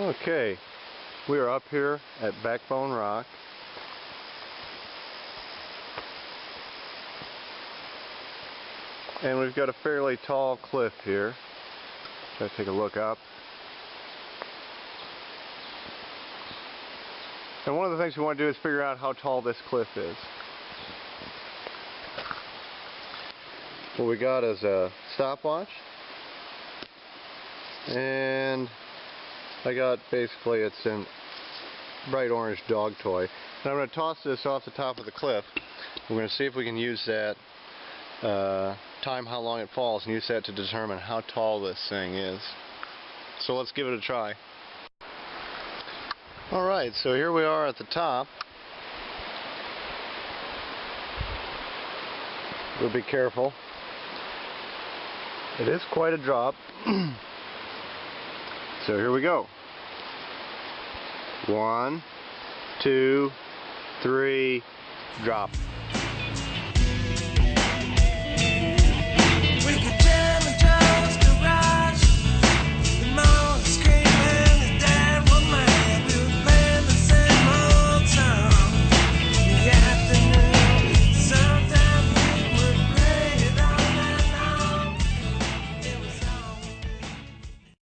Okay, we are up here at Backbone Rock. And we've got a fairly tall cliff here. To take a look up. And one of the things we want to do is figure out how tall this cliff is. What we got is a stopwatch. And I got basically it's in bright orange dog toy. And I'm going to toss this off the top of the cliff. We're going to see if we can use that, uh, time how long it falls, and use that to determine how tall this thing is. So let's give it a try. Alright, so here we are at the top. We'll be careful. It is quite a drop. So here we go. One, two, three, drop.